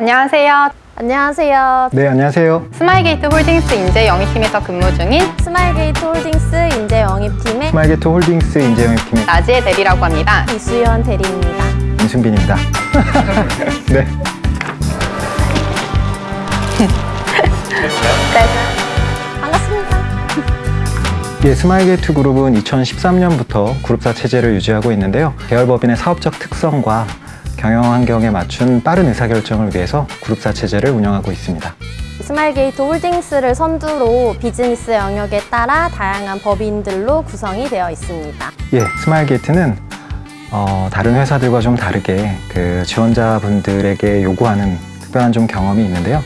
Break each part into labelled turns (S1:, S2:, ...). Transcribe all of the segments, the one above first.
S1: 안녕하세요.
S2: 안녕하세요.
S3: 네, 안녕하세요.
S1: 스마일게이트 홀딩스 인재 영입팀에서 근무 중인
S2: 스마일게이트 홀딩스 인재 영입팀의
S3: 스마일게이트 홀딩스 인재 영입팀의
S1: 나지의 대리라고 합니다.
S2: 이수연 대리입니다.
S3: 임순빈입니다. 네.
S2: 반갑습니다.
S3: 예, 스마일게이트 그룹은 2013년부터 그룹사 체제를 유지하고 있는데요. 계열법인의 사업적 특성과 경영 환경에 맞춘 빠른 의사결정을 위해서 그룹사 체제를 운영하고 있습니다.
S2: 스마일게이트 홀딩스를 선두로 비즈니스 영역에 따라 다양한 법인들로 구성이 되어 있습니다.
S3: 예, 스마일게이트는 어, 다른 회사들과 좀 다르게 그 지원자분들에게 요구하는 특별한 좀 경험이 있는데요.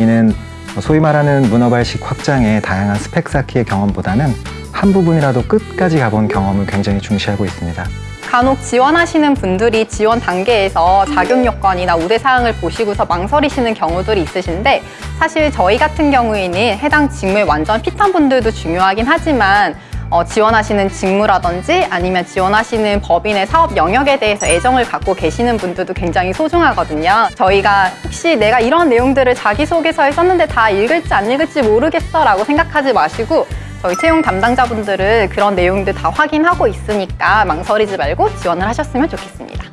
S3: 이는 소위 말하는 문어발식 확장의 다양한 스펙 쌓기의 경험보다는 한 부분이라도 끝까지 가본 경험을 굉장히 중시하고 있습니다.
S1: 간혹 지원하시는 분들이 지원 단계에서 자격 요건이나 우대 사항을 보시고서 망설이시는 경우들이 있으신데 사실 저희 같은 경우에는 해당 직무에 완전 핏한 분들도 중요하긴 하지만 어, 지원하시는 직무라든지 아니면 지원하시는 법인의 사업 영역에 대해서 애정을 갖고 계시는 분들도 굉장히 소중하거든요. 저희가 혹시 내가 이런 내용들을 자기소개서에 썼는데 다 읽을지 안 읽을지 모르겠어 라고 생각하지 마시고 저희 채용 담당자분들은 그런 내용들 다 확인하고 있으니까 망설이지 말고 지원을 하셨으면 좋겠습니다.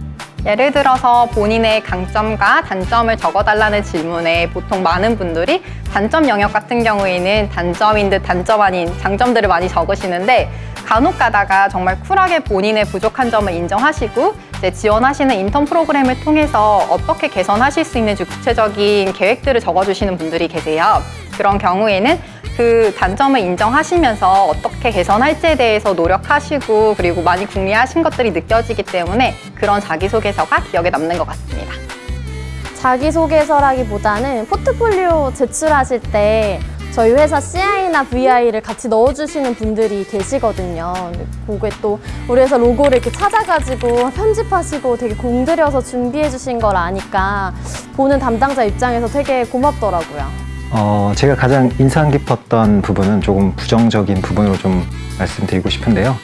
S1: 예를 들어서 본인의 강점과 단점을 적어달라는 질문에 보통 많은 분들이 단점 영역 같은 경우에는 단점인 듯 단점 아닌 장점들을 많이 적으시는데 간혹 가다가 정말 쿨하게 본인의 부족한 점을 인정하시고 이제 지원하시는 인턴 프로그램을 통해서 어떻게 개선하실 수 있는지 구체적인 계획들을 적어주시는 분들이 계세요. 그런 경우에는 그 단점을 인정하시면서 어떻게 개선할지에 대해서 노력하시고 그리고 많이 궁리하신 것들이 느껴지기 때문에 그런 자기소개서가 기억에 남는 것 같습니다.
S2: 자기소개서라기보다는 포트폴리오 제출하실 때 저희 회사 CI나 VI를 같이 넣어주시는 분들이 계시거든요. 그게 또 우리 회사 로고를 이렇게 찾아가지고 편집하시고 되게 공들여서 준비해 주신 걸 아니까 보는 담당자 입장에서 되게 고맙더라고요.
S3: 어, 제가 가장 인상 깊었던 부분은 조금 부정적인 부분으로 좀 말씀드리고 싶은데요.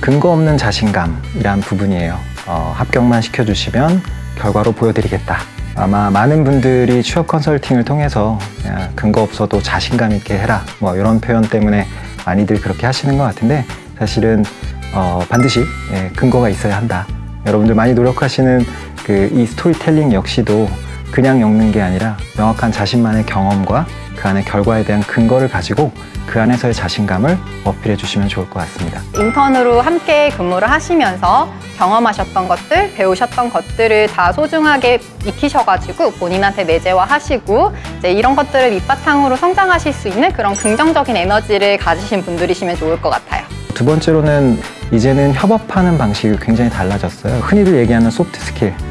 S3: 근거 없는 자신감이란 부분이에요. 어, 합격만 시켜주시면 결과로 보여드리겠다. 아마 많은 분들이 취업 컨설팅을 통해서 근거 없어도 자신감 있게 해라. 뭐 이런 표현 때문에 많이들 그렇게 하시는 것 같은데 사실은 어, 반드시 예, 근거가 있어야 한다. 여러분들 많이 노력하시는 그 이 스토리텔링 역시도 그냥 읽는 게 아니라 명확한 자신만의 경험과 그 안의 결과에 대한 근거를 가지고 그 안에서의 자신감을 어필해 주시면 좋을 것 같습니다.
S1: 인턴으로 함께 근무를 하시면서 경험하셨던 것들, 배우셨던 것들을 다 소중하게 익히셔가지고 본인한테 내재화하시고 이제 이런 것들을 밑바탕으로 성장하실 수 있는 그런 긍정적인 에너지를 가지신 분들이시면 좋을 것 같아요.
S3: 두 번째로는 이제는 협업하는 방식이 굉장히 달라졌어요. 흔히들 얘기하는 soft skill, 어,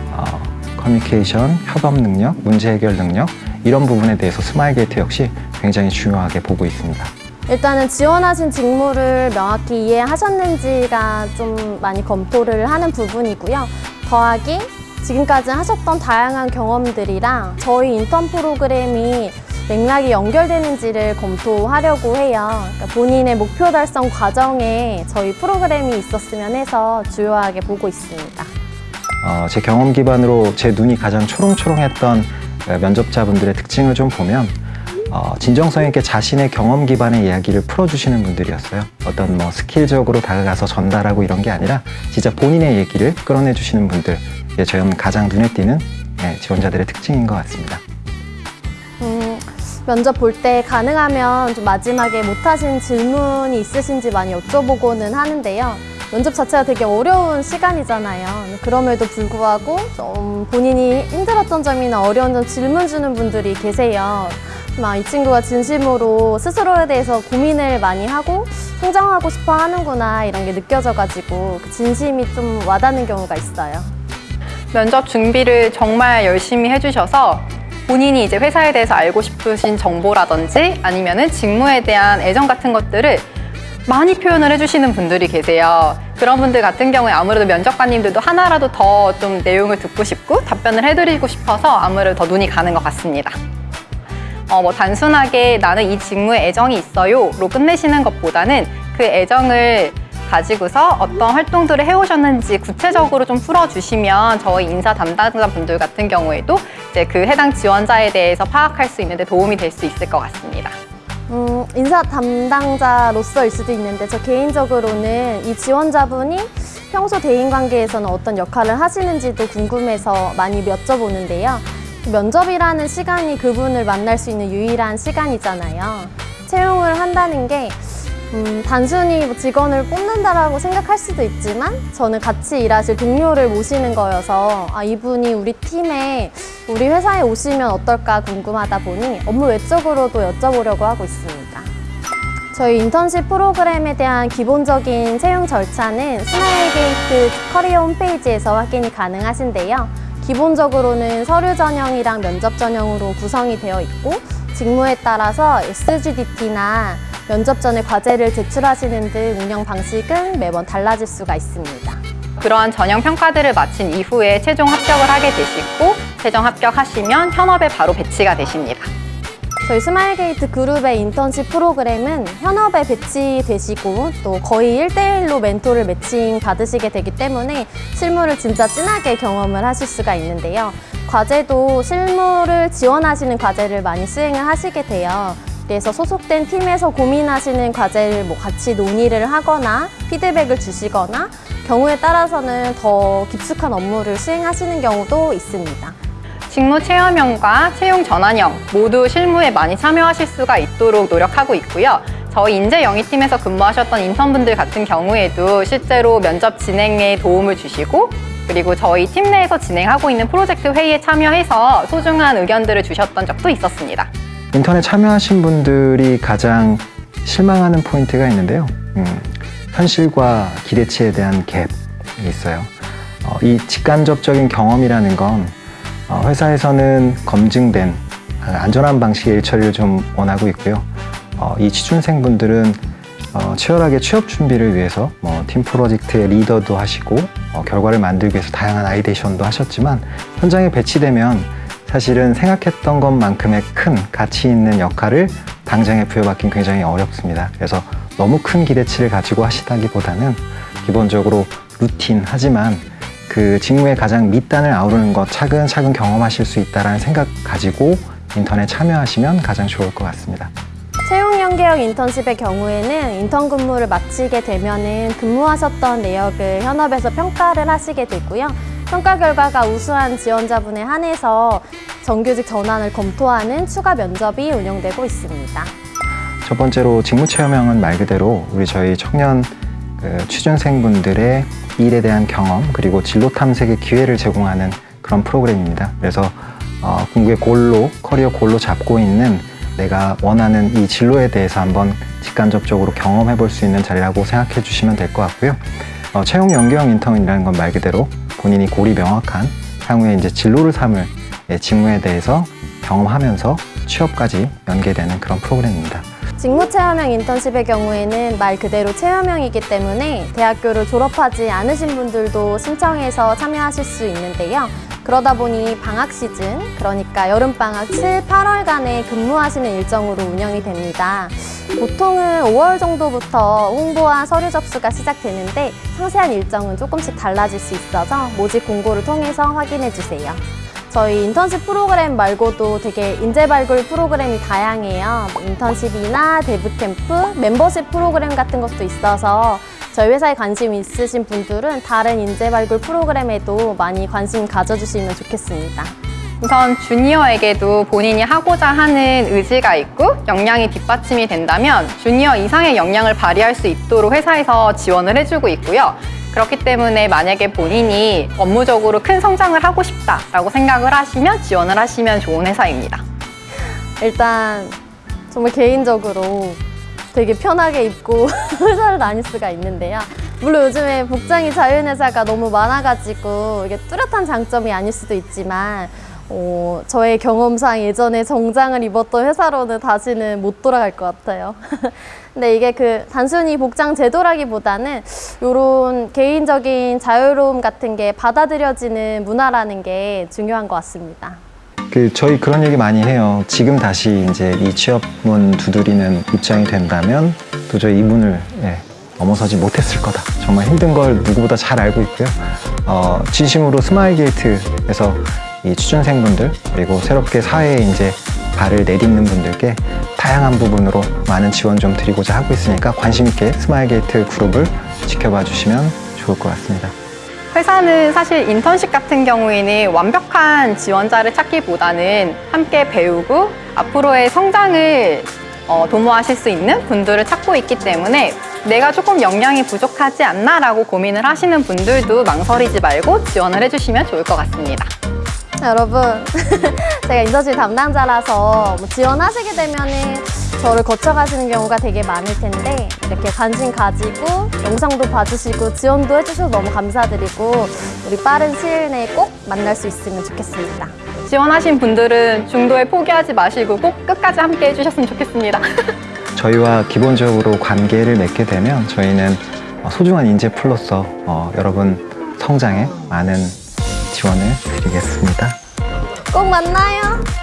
S3: 커뮤니케이션, 협업 능력, 문제 해결 능력 이런 부분에 대해서 스마일 게이트 역시 굉장히 중요하게 보고 있습니다.
S2: 일단은 지원하신 직무를 명확히 이해하셨는지가 좀 많이 검토를 하는 부분이고요. 더하기 지금까지 하셨던 다양한 경험들이랑 저희 인턴 프로그램이 맥락이 연결되는지를 검토하려고 해요. 그러니까 본인의 목표 달성 과정에 저희 프로그램이 있었으면 해서 주요하게 보고 있습니다.
S3: 어, 제 경험 기반으로 제 눈이 가장 초롱초롱했던 어, 면접자분들의 특징을 좀 보면 어, 진정성 있게 자신의 경험 기반의 이야기를 풀어주시는 분들이었어요. 어떤 뭐 스킬적으로 다가가서 전달하고 이런 게 아니라 진짜 본인의 얘기를 끌어내 주시는 분들. 이게 저는 가장 눈에 띄는 네, 지원자들의 특징인 것 같습니다.
S2: 음, 면접 볼 때 가능하면 좀 마지막에 못하신 질문이 있으신지 많이 여쭤보고는 하는데요. 면접 자체가 되게 어려운 시간이잖아요. 그럼에도 불구하고 좀 본인이 힘들었던 점이나 어려운 점 질문 주는 분들이 계세요. 막이 친구가 진심으로 스스로에 대해서 고민을 많이 하고 성장하고 싶어 하는구나 이런 게 느껴져가지고 그 진심이 좀 와닿는 경우가 있어요.
S1: 면접 준비를 정말 열심히 해주셔서 본인이 이제 회사에 대해서 알고 싶으신 정보라든지 아니면 은 직무에 대한 애정 같은 것들을 많이 표현을 해주시는 분들이 계세요. 그런 분들 같은 경우에 아무래도 면접관님들도 하나라도 더 좀 내용을 듣고 싶고 답변을 해드리고 싶어서 아무래도 더 눈이 가는 것 같습니다. 어, 뭐 단순하게 나는 이 직무에 애정이 있어요 로 끝내시는 것보다는 그 애정을 가지고서 어떤 활동들을 해오셨는지 구체적으로 좀 풀어주시면 저희 인사 담당자분들 같은 경우에도 이제 그 해당 지원자에 대해서 파악할 수 있는데 도움이 될 수 있을 것 같습니다.
S2: 음, 인사 담당자로서일 수도 있는데 저 개인적으로는 이 지원자분이 평소 대인 관계에서는 어떤 역할을 하시는지도 궁금해서 많이 여쭤보는데요. 면접이라는 시간이 그분을 만날 수 있는 유일한 시간이잖아요. 채용을 한다는 게 음, 단순히 뭐 직원을 뽑는다라고 생각할 수도 있지만 저는 같이 일하실 동료를 모시는 거여서 아, 이분이 우리 팀에 우리 회사에 오시면 어떨까 궁금하다 보니 업무 외적으로도 여쭤보려고 하고 있습니다. 저희 인턴십 프로그램에 대한 기본적인 채용 절차는 스마일게이트 커리어 홈페이지에서 확인이 가능하신데요. 기본적으로는 서류 전형이랑 면접 전형으로 구성이 되어 있고 직무에 따라서 SGDT나 면접 전에 과제를 제출하시는 등 운영 방식은 매번 달라질 수가 있습니다.
S1: 그러한 전형 평가들을 마친 이후에 최종 합격을 하게 되시고 최종 합격하시면 현업에 바로 배치가 되십니다.
S2: 저희 스마일게이트 그룹의 인턴십 프로그램은 현업에 배치되시고 또 거의 1대1로 멘토를 매칭 받으시게 되기 때문에 실무를 진짜 진하게 경험을 하실 수가 있는데요. 과제도 실무를 지원하시는 과제를 많이 수행을 하시게 돼요. 그래서 소속된 팀에서 고민하시는 과제를 뭐 같이 논의를 하거나 피드백을 주시거나 경우에 따라서는 더 깊숙한 업무를 수행하시는 경우도 있습니다.
S1: 직무 체험형과 채용 전환형 모두 실무에 많이 참여하실 수가 있도록 노력하고 있고요. 저희 인재 영위팀에서 근무하셨던 인턴분들 같은 경우에도 실제로 면접 진행에 도움을 주시고 그리고 저희 팀 내에서 진행하고 있는 프로젝트 회의에 참여해서 소중한 의견들을 주셨던 적도 있었습니다.
S3: 인턴에 참여하신 분들이 가장 실망하는 포인트가 있는데요. 음, 현실과 기대치에 대한 갭이 있어요. 어, 이 직간접적인 경험이라는 건 어, 회사에서는 검증된 어, 안전한 방식의 일 처리를 좀 원하고 있고요. 어, 이 취준생 분들은 어, 치열하게 취업 준비를 위해서 뭐, 팀 프로젝트의 리더도 하시고 어, 결과를 만들기 위해서 다양한 ideation도 하셨지만 현장에 배치되면 사실은 생각했던 것만큼의 큰 가치 있는 역할을 당장에 부여받긴 굉장히 어렵습니다. 그래서 너무 큰 기대치를 가지고 하시다기보다는 기본적으로 루틴 하지만 그 직무의 가장 밑단을 아우르는 것 차근차근 경험하실 수 있다는 생각 가지고 인턴에 참여하시면 가장 좋을 것 같습니다.
S2: 채용 연계형 인턴십의 경우에는 인턴 근무를 마치게 되면 은 근무하셨던 내역을 현업에서 평가를 하시게 되고요. 평가 결과가 우수한 지원자분에 한해서 정규직 전환을 검토하는 추가 면접이 운영되고 있습니다.
S3: 첫 번째로 직무체험형은 말 그대로 우리 저희 청년 그 취준생분들의 일에 대한 경험 그리고 진로 탐색의 기회를 제공하는 그런 프로그램입니다. 그래서 어, 궁극의 골로 커리어 골로 잡고 있는 내가 원하는 이 진로에 대해서 한번 직간접적으로 경험해 볼 수 있는 자리라고 생각해 주시면 될 것 같고요. 어, 채용 연계형 인턴이라는 건 말 그대로 본인이 골이 명확한 향후에 이제 진로를 삼을 예, 직무에 대해서 경험하면서 취업까지 연계되는 그런 프로그램입니다.
S2: 직무 체험형 인턴십의 경우에는 말 그대로 체험형이기 때문에 대학교를 졸업하지 않으신 분들도 신청해서 참여하실 수 있는데요. 그러다 보니 방학 시즌, 그러니까 여름방학 7, 8월간에 근무하시는 일정으로 운영이 됩니다. 보통은 5월 정도부터 홍보와 서류 접수가 시작되는데 상세한 일정은 조금씩 달라질 수 있어서 모집 공고를 통해서 확인해 주세요. 저희 인턴십 프로그램 말고도 되게 인재 발굴 프로그램이 다양해요. 인턴십이나 Dev Camp, 멤버십 프로그램 같은 것도 있어서 저희 회사에 관심 있으신 분들은 다른 인재 발굴 프로그램에도 많이 관심 가져주시면 좋겠습니다.
S1: 우선 주니어에게도 본인이 하고자 하는 의지가 있고 역량이 뒷받침이 된다면 주니어 이상의 역량을 발휘할 수 있도록 회사에서 지원을 해주고 있고요. 그렇기 때문에 만약에 본인이 업무적으로 큰 성장을 하고 싶다라고 생각을 하시면 지원을 하시면 좋은 회사입니다.
S2: 일단 정말 개인적으로 되게 편하게 입고 회사를 다닐 수가 있는데요. 물론 요즘에 복장이 자유인 회사가 너무 많아가지고 이게 뚜렷한 장점이 아닐 수도 있지만 어, 저의 경험상 예전에 정장을 입었던 회사로는 다시는 못 돌아갈 것 같아요. 근데 이게 그 단순히 복장 제도라기보다는 이런 개인적인 자유로움 같은 게 받아들여지는 문화라는 게 중요한 것 같습니다.
S3: 그 저희 그런 얘기 많이 해요. 지금 다시 이제 이 취업문 두드리는 입장이 된다면 도저히 이 문을 예, 넘어서지 못했을 거다. 정말 힘든 걸 누구보다 잘 알고 있고요. 어, 진심으로 스마일 게이트에서 이 취준생분들 그리고 새롭게 사회에 이제 발을 내딛는 분들께 다양한 부분으로 많은 지원 좀 드리고자 하고 있으니까 관심 있게 스마일 게이트 그룹을 지켜봐 주시면 좋을 것 같습니다.
S1: 회사는 사실 인턴십 같은 경우에는 완벽한 지원자를 찾기보다는 함께 배우고 앞으로의 성장을 어, 도모하실 수 있는 분들을 찾고 있기 때문에 내가 조금 역량이 부족하지 않나 라고 고민을 하시는 분들도 망설이지 말고 지원을 해주시면 좋을 것 같습니다.
S2: 여러분, 제가 인턴십 담당자라서 뭐 지원하시게 되면은 저를 거쳐가시는 경우가 되게 많을 텐데 이렇게 관심 가지고 영상도 봐주시고 지원도 해주셔서 너무 감사드리고 우리 빠른 시일 내에 꼭 만날 수 있으면 좋겠습니다.
S1: 지원하신 분들은 중도에 포기하지 마시고 꼭 끝까지 함께 해주셨으면 좋겠습니다.
S3: 저희와 기본적으로 관계를 맺게 되면 저희는 어, 소중한 인재풀로서 어, 여러분 성장에 많은 지원을 드리겠습니다.
S2: 꼭 만나요.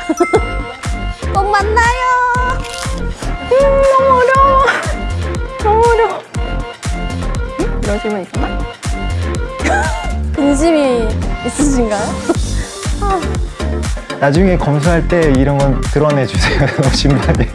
S2: 꼭 만나요.
S1: 음, 너무 어려워. 너무 어려워. 음? 이런 질문 있었나?
S2: 근심이 있으신가요?
S3: 나중에 검수할 때 이런 건 드러내 주세요. 너무 신나게.